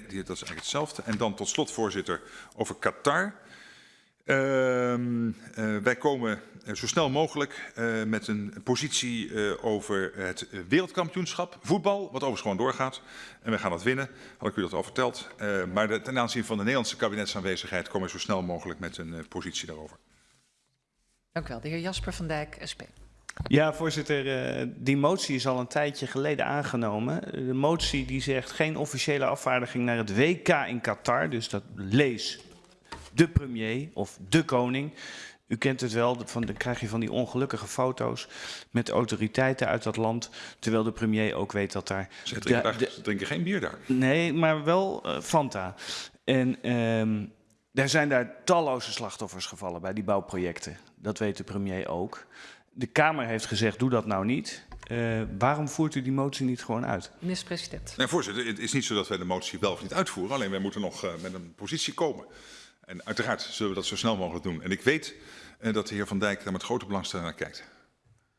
Nee, dat is eigenlijk hetzelfde. En dan tot slot, voorzitter, over Qatar. Ehm, eh, wij komen eh, zo snel mogelijk eh, met een positie over het wereldkampioenschap voetbal, wat overigens gewoon doorgaat. En we gaan dat winnen, had ik u dat al verteld. Maar de- ten aanzien van de Nederlandse kabinetsaanwezigheid komen we zo snel mogelijk met een positie daarover. Dank u wel. De heer Jasper van Dijk, SP. Ja, voorzitter, eh, die motie is al een tijdje geleden aangenomen. De motie die zegt geen officiële afvaardiging naar het WK in Qatar. Dus dat lees de premier of de koning. U kent het wel, van, dan krijg je van die ongelukkige foto's met autoriteiten uit dat land. Terwijl de premier ook weet dat daar... Ze drinken, de- daar, de- ze drinken geen bier daar. Nee, maar wel eh, Fanta. En ehm er zijn daar talloze slachtoffers gevallen bij die bouwprojecten. Dat weet de premier ook. De Kamer heeft gezegd, doe dat nou niet. Eh, waarom voert u die motie niet gewoon uit? Minister-president. Nee, voorzitter, het is niet zo dat wij de motie wel of niet uitvoeren. Alleen wij moeten nog eh, met een positie komen. En uiteraard zullen we dat zo snel mogelijk doen. En ik weet eh, dat de heer Van Dijk daar met grote belangstelling naar kijkt.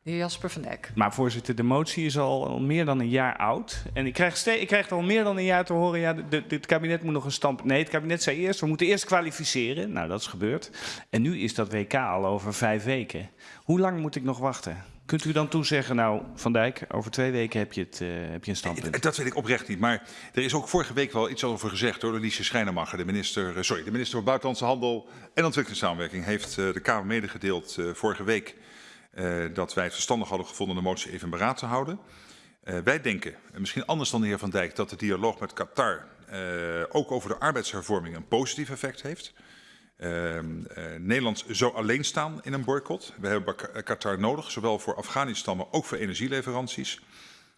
De heer Jasper van Dijk. Maar voorzitter, de motie is al, al meer dan een jaar oud. En ik krijg, ik krijg al meer dan een jaar te horen... ja, de, de- het kabinet moet nog een stamp... Nee, het kabinet zei eerst, we moeten eerst kwalificeren. Nou, dat is gebeurd. En nu is dat WK al over vijf weken. Hoe lang moet ik nog wachten? Kunt u dan toezeggen, nou, Van Dijk, over twee weken heb je, het, eh, heb je een standpunt? Dat weet ik oprecht niet. Maar er is ook vorige week wel iets over gezegd door Liesje Schrijnemacher, de minister, eh, sorry, de minister voor Buitenlandse Handel en Ontwikkelingssamenwerking, heeft eh, de Kamer medegedeeld vorige week dat wij het verstandig hadden gevonden de motie even in beraad te houden. Eh, wij denken, en misschien anders dan de heer Van Dijk, dat de dialoog met Qatar eh, ook over de arbeidshervorming een positief effect heeft. Ehm, eh, Nederland zou alleen staan in een boycott. We hebben Qatar nodig, zowel voor Afghanistan, maar ook voor energieleveranties.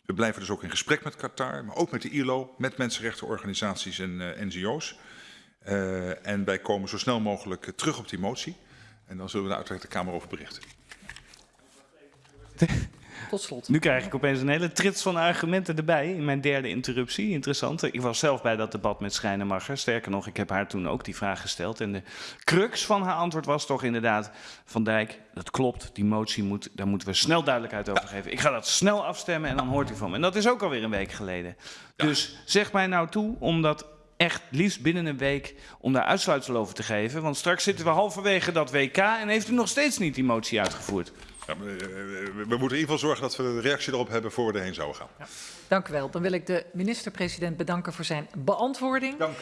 We blijven dus ook in gesprek met Qatar, maar ook met de ILO, met mensenrechtenorganisaties en eh, NGO's. Eh, en wij komen zo snel mogelijk eh, terug op die motie. En dan zullen we daar uiteraard de Kamer over berichten. Tot slot. Nu krijg ik opeens een hele trits van argumenten erbij in mijn derde interruptie. Interessant. Ik was zelf bij dat debat met Schrijnemacher. Sterker nog, ik heb haar toen ook die vraag gesteld. En de crux van haar antwoord was toch inderdaad... Van Dijk, dat klopt, die motie moet, daar moeten we snel duidelijkheid over geven. Ik ga dat snel afstemmen en dan hoort u van me. En dat is ook alweer een week geleden. Dus zeg mij nou toe om dat echt liefst binnen een week... om daar uitsluitsel over te geven. Want straks zitten we halverwege dat WK... en heeft u nog steeds niet die motie uitgevoerd. We, eh, we- moeten in ieder geval zorgen dat we de reactie erop hebben voor we erheen zouden gaan. Dank u wel. Dan wil ik de minister-president bedanken voor zijn beantwoording. Dank.